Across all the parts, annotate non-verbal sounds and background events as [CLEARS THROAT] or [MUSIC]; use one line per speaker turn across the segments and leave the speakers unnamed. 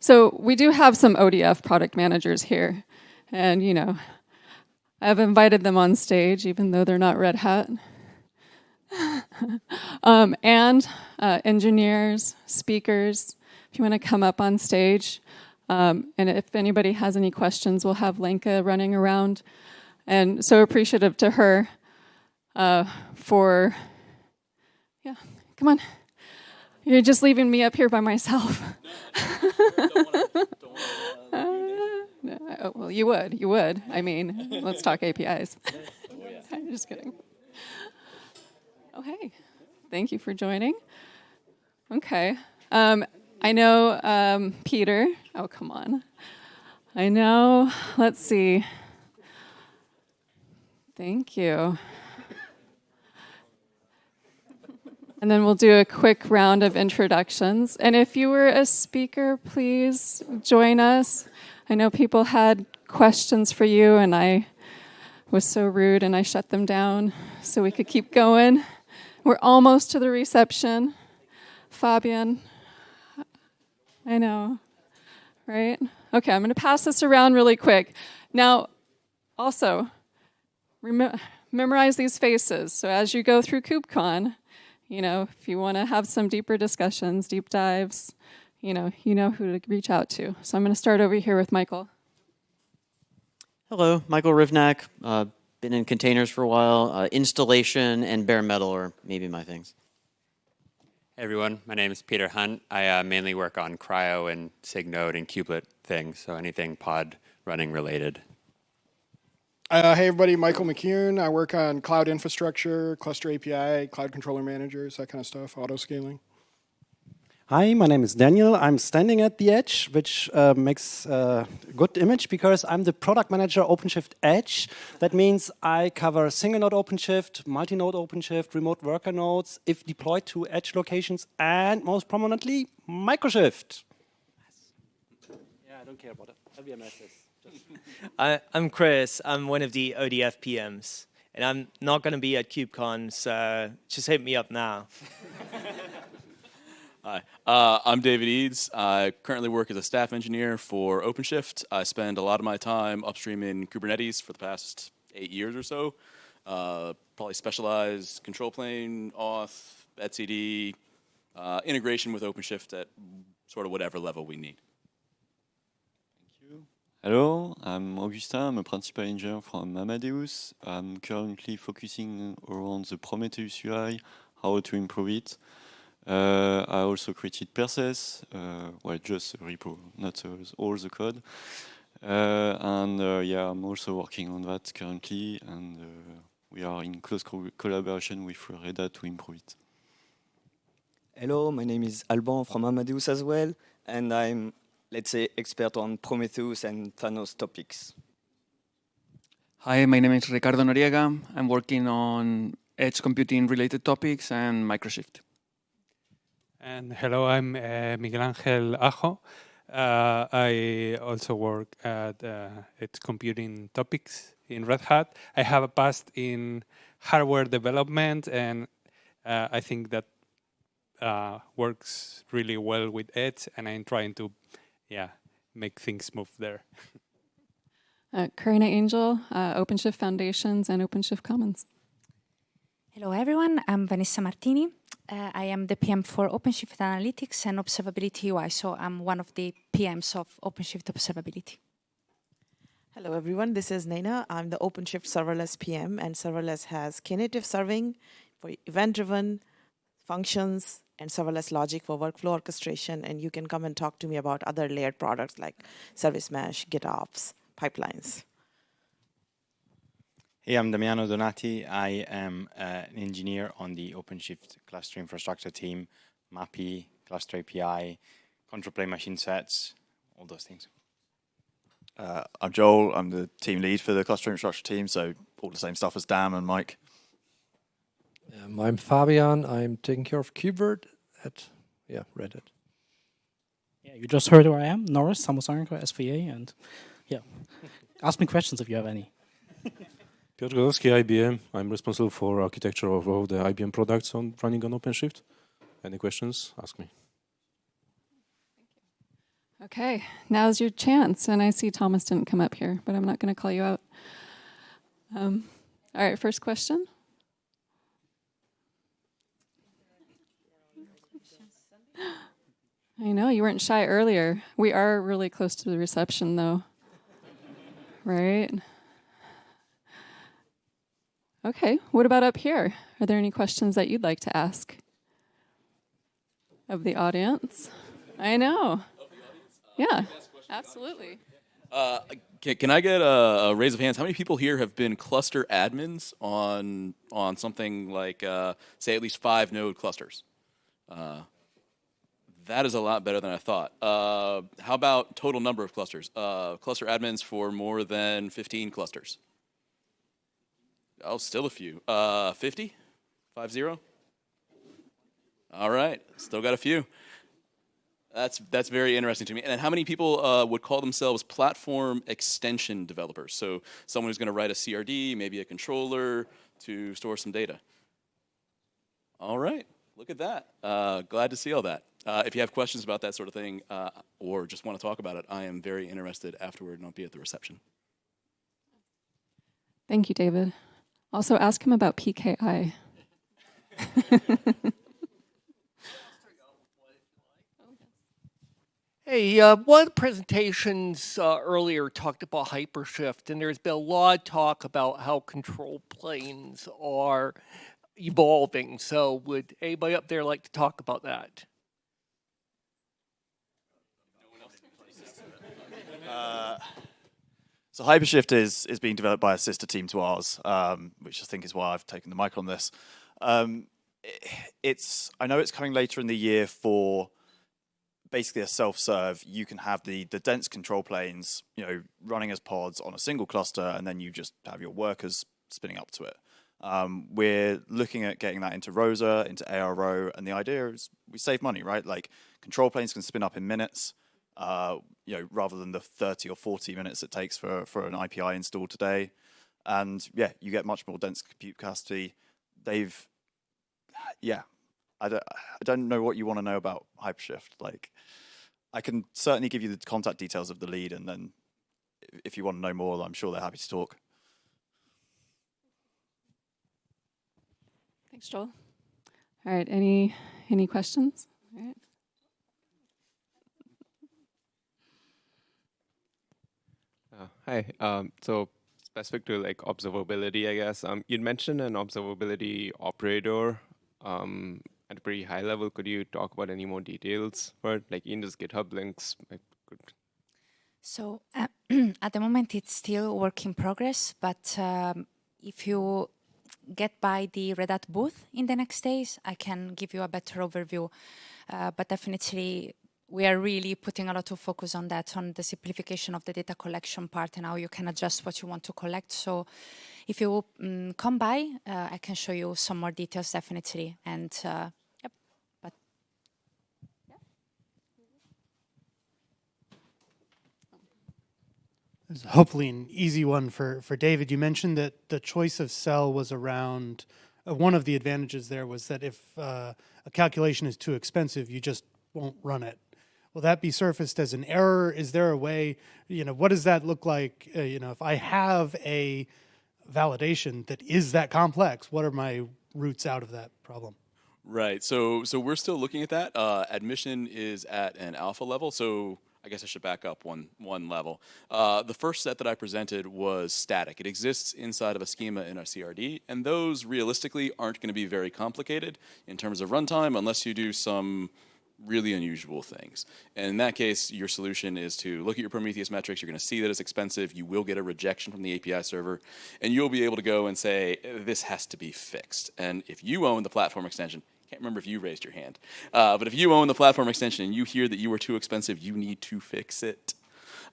So we do have some ODF product managers here. And, you know, I've invited them on stage, even though they're not Red Hat. [LAUGHS] um, and uh, engineers, speakers, if you want to come up on stage. Um, and if anybody has any questions, we'll have Lenka running around. And so appreciative to her uh, for, yeah, come on. You're just leaving me up here by myself. [LAUGHS] well, you would, you would. I mean, let's talk APIs. [LAUGHS] [LAUGHS] I'm just kidding. Oh, hey. Thank you for joining. Okay. Um, I know um, Peter. Oh, come on. I know. Let's see. Thank you. And then we'll do a quick round of introductions. And if you were a speaker, please join us. I know people had questions for you, and I was so rude and I shut them down so we could keep going. We're almost to the reception. Fabian, I know, right? Okay, I'm going to pass this around really quick. Now, also, memorize these faces. So as you go through KubeCon, you know, if you want to have some deeper discussions, deep dives, you know, you know who to reach out to. So I'm going to start over here with Michael.
Hello, Michael Rivnak. Uh, been in containers for a while. Uh, installation and bare metal are maybe my things.
Hey everyone, my name is Peter Hunt. I uh, mainly work on CRI-O and SIG-Node and kubelet things, so anything pod running related.
Uh, hey everybody, Michael McKeown. I work on cloud infrastructure, cluster API, cloud controller managers, that kind of stuff, auto scaling.
Hi, my name is Daniel. I'm standing at the edge, which uh, makes a good image because I'm the product manager OpenShift Edge. That means I cover single node OpenShift, multi-node OpenShift, remote worker nodes, if deployed to edge locations, and most prominently, Microshift.
Yeah, I don't care about it. LVMSs. I, I'm Chris. I'm one of the ODF PMs. And I'm not going to be at KubeCon, so just hit me up now. [LAUGHS]
Hi, uh, I'm David Eads. I currently work as a staff engineer for OpenShift. I spend a lot of my time upstream in Kubernetes for the past eight years or so. Uh, probably specialize control plane, auth, etcd, uh, integration with OpenShift at sort of whatever level we need.
Hello, I'm Augustin, I'm a principal engineer from Amadeus. I'm currently focusing around the Prometheus UI, how to improve it. Uh, I also created Perses, uh, well, just a repo, not all the code. Uh, and uh, yeah, I'm also working on that currently, and uh, we are in close co collaboration with Red Hat to improve it.
Hello, my name is Alban from Amadeus as well, and I'm let's say, expert on Prometheus and Thanos topics.
Hi, my name is Ricardo Noriega. I'm working on edge computing related topics and Microshift.
And hello, I'm uh, Miguel Angel Ajo. Uh, I also work at uh, edge computing topics in Red Hat. I have a past in hardware development, and uh, I think that uh, works really well with Edge, and I'm trying to yeah, make things move there. [LAUGHS]
uh, Karina Angel, uh, OpenShift Foundations and OpenShift Commons.
Hello everyone, I'm Vanessa Martini. Uh, I am the PM for OpenShift Analytics and Observability UI, so I'm one of the PMs of OpenShift Observability.
Hello everyone, this is Naina. I'm the OpenShift Serverless PM and Serverless has Knative serving for event-driven functions and serverless logic for workflow orchestration. And you can come and talk to me about other layered products like Service Mesh, GitOps, pipelines.
Hey, I'm Damiano Donati. I am uh, an engineer on the OpenShift cluster infrastructure team, MAPI, cluster API, control plane machine sets, all those things.
Uh, I'm Joel. I'm the team lead for the cluster infrastructure team, so all the same stuff as Dan and Mike.
Um, I'm Fabian. I'm taking care of KubeVirt at yeah Red Hat.
Yeah, you just heard who I am, Norris Samosanko, SVA, and yeah, [LAUGHS] ask me questions if you have any. [LAUGHS]
Piotr Gorowski, IBM. I'm responsible for architecture of all the IBM products on running on OpenShift. Any questions? Ask me.
Okay, now's your chance. And I see Thomas didn't come up here, but I'm not going to call you out. Um, all right, first question. I know you weren't shy earlier. We are really close to the reception, though. right? Okay, what about up here? Are there any questions that you'd like to ask of the audience? I know. Yeah, absolutely.
Uh, can, can I get a, a raise of hands? How many people here have been cluster admins on on something like, uh, say, at least five node clusters? That is a lot better than I thought. Uh, how about total number of clusters? Uh, cluster admins for more than 15 clusters? Oh, still a few. Uh, 50? 5 0? All right, still got a few. That's that's very interesting to me. And how many people uh, would call themselves platform extension developers? So someone who's going to write a CRD, maybe a controller to store some data. All right, look at that. Uh, glad to see all that. Uh, if you have questions about that sort of thing uh, or just want to talk about it, I am very interested afterward and I'll be at the reception.
Thank you, David. Also, ask him about PKI. [LAUGHS]
Hey, uh, one of the presentations uh, earlier talked about hypershift, and there's been a lot of talk about how control planes are evolving. So, would anybody up there like to talk about that?
Uh, so Hypershift is is being developed by a sister team to ours, um, which I think is why I've taken the mic on this. Um, it's I know it's coming later in the year for basically a self-serve. You can have the the dense control planes, you know, running as pods on a single cluster, and then you just have your workers spinning up to it. Um, we're looking at getting that into Rosa, into ARO, and the idea is we save money, right? Like control planes can spin up in minutes uh, you know, rather than the 30 or 40 minutes it takes for, for an IPI install today. And yeah, you get much more dense compute capacity. They've, yeah, I don't, I don't know what you want to know about Hypershift. Like, I can certainly give you the contact details of the lead, and then if you want to know more, I'm sure they're happy to talk.
Thanks, Joel. All right, any any questions? All right.
Uh, hi. Um, so specific to like observability, I guess. Um, you'd mentioned an observability operator um, at a pretty high level. Could you talk about any more details for it? Like in just GitHub links?
So uh, [CLEARS THROAT] at the moment, it's still work in progress. But um, if you get by the Red Hat booth in the next days, I can give you a better overview. Uh, but definitely we are really putting a lot of focus on that, on the simplification of the data collection part and how you can adjust what you want to collect. So if you um, come by, uh, I can show you some more details definitely. And uh, yep, but
hopefully an easy one for, for David. You mentioned that the choice of CEL was around, uh, one of the advantages there was that if uh, a calculation is too expensive, you just won't run it will that be surfaced as an error? Is there a way, you know, what does that look like? Uh, you know, if I have a validation that is that complex, what are my routes out of that problem?
Right. So so we're still looking at that. Uh, admission is at an alpha level. So I guess I should back up one one level. Uh, the first set that I presented was static. It exists inside of a schema in a CRD, and those realistically aren't going to be very complicated in terms of runtime unless you do some really unusual things. And in that case, your solution is to look at your Prometheus metrics. You're going to see that it's expensive. You will get a rejection from the API server, and you'll be able to go and say, this has to be fixed. And if you own the platform extension, can't remember if you raised your hand, uh, but if you own the platform extension and you hear that you are too expensive, you need to fix it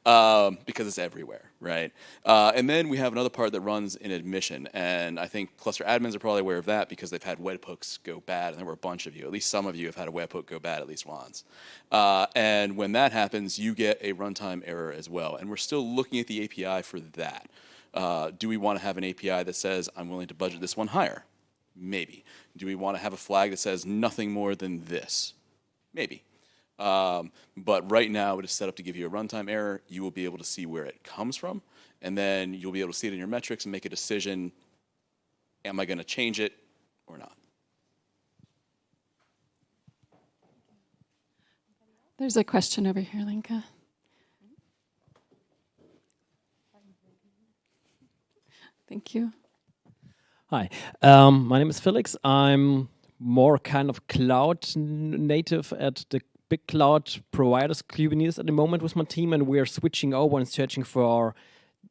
um, because it's everywhere, right? Uh, and then we have another part that runs in admission, and I think cluster admins are probably aware of that because they've had webhooks go bad, and there were a bunch of you, at least some of you have had a webhook go bad at least once. Uh, and when that happens, you get a runtime error as well, and we're still looking at the API for that. Uh, do we want to have an API that says, I'm willing to budget this one higher? Maybe. Do we want to have a flag that says nothing more than this? Maybe. Um, but right now, it is set up to give you a runtime error. You will be able to see where it comes from, and then you'll be able to see it in your metrics and make a decision, am I going to change it or not?
There's a question over here, Lenka. Thank you.
Hi, um, my name is Felix. I'm more kind of cloud native at the big cloud providers Kubernetes at the moment with my team, and we're switching over and searching for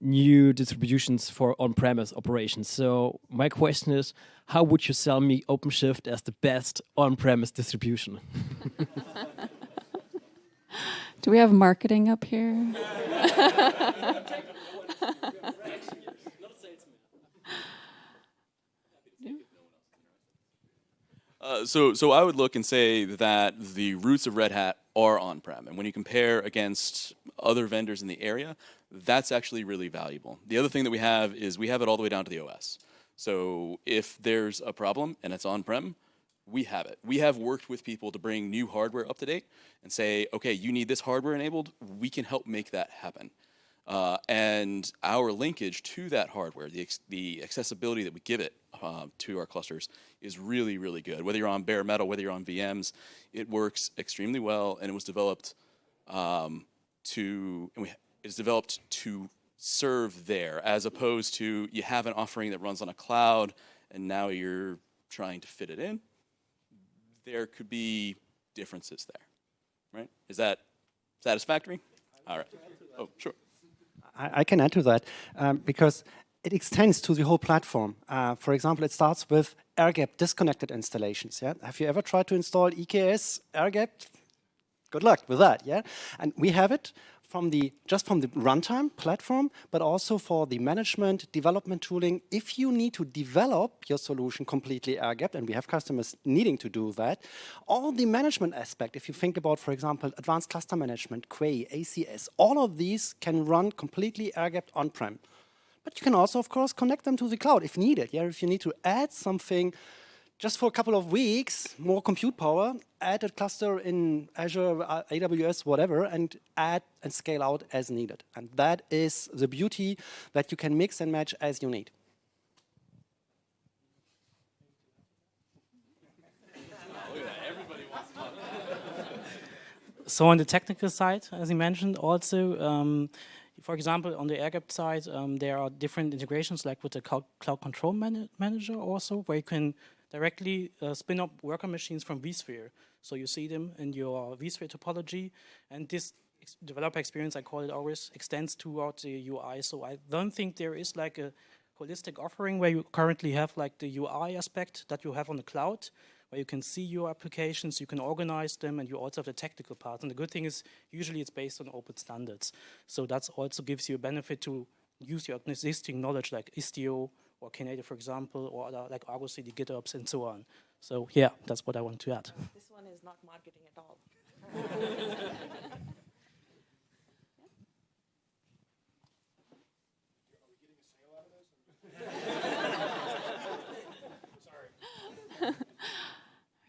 new distributions for on-premise operations. So my question is, how would you sell me OpenShift as the best on-premise distribution? [LAUGHS]
Do we have marketing up here? [LAUGHS]
Uh, so, so I would look and say that the roots of Red Hat are on-prem, and when you compare against other vendors in the area, that's actually really valuable. The other thing that we have is we have it all the way down to the OS. So if there's a problem and it's on-prem, we have it. We have worked with people to bring new hardware up to date and say, okay, you need this hardware enabled, we can help make that happen. Uh, and our linkage to that hardware, the, the accessibility that we give it uh, to our clusters is really, really good. Whether you're on bare metal, whether you're on VMs, it works extremely well, and it was developed um, to, and we, it's developed to serve there, as opposed to you have an offering that runs on a cloud, and now you're trying to fit it in. There could be differences there, right? Is that satisfactory? All right. Oh, sure.
I, I can add to that um, because it extends to the whole platform. Uh, for example, it starts with air-gapped disconnected installations. Yeah, have you ever tried to install EKS air-gapped? Good luck with that. Yeah, and we have it from the just from the runtime platform, but also for the management development tooling. If you need to develop your solution completely air-gapped, and we have customers needing to do that, all the management aspect, if you think about, for example, advanced cluster management, Quay, ACS, all of these can run completely air-gapped on-prem. But you can also, of course, connect them to the cloud if needed. Yeah, if you need to add something just for a couple of weeks, more compute power, add a cluster in Azure, uh, AWS, whatever, and add and scale out as needed. And that is the beauty that you can mix and match as you need.
so on the technical side, as you mentioned, also, um, for example, on the air-gapped side, um, there are different integrations like with the Cloud, cloud Control man Manager also, where you can directly uh, spin up worker machines from vSphere. So you see them in your vSphere topology, and this ex developer experience, I call it always, extends throughout the UI. So I don't think there is like a holistic offering where you currently have like the UI aspect that you have on the cloud, where you can see your applications, you can organize them, and you also have the technical part. And the good thing is, usually it's based on open standards. So that also gives you a benefit to use your existing knowledge like Istio, or Knative, for example, or other, like Argo CD, GitOps, and so on. So yeah, that's what I want to add.
This one is not marketing at all.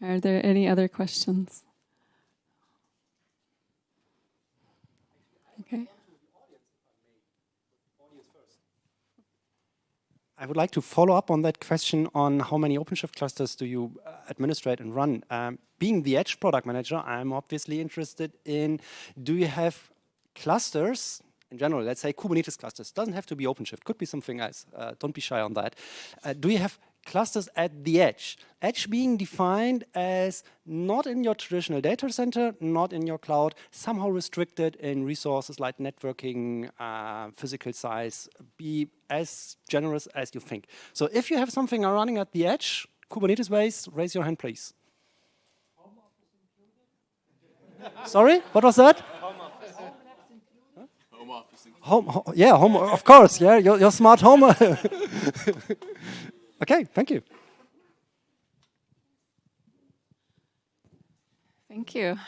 [LAUGHS]
Are there any other questions? Okay.
I would like to follow up on that question on how many OpenShift clusters do you uh, administrate and run. Um, being the Edge product manager, I'm obviously interested in, do you have clusters in general, let's say Kubernetes clusters, doesn't have to be OpenShift, could be something else, uh, don't be shy on that. Uh, do you have clusters at the edge. Edge being defined as not in your traditional data center, not in your cloud, somehow restricted in resources like networking, uh, physical size, be as generous as you think. So if you have something running at the edge, Kubernetes ways, raise your hand, please. Sorry, what was that? Home, home, yeah, home, of course, yeah, your, your smart home. [LAUGHS] Okay, thank you.
Thank you.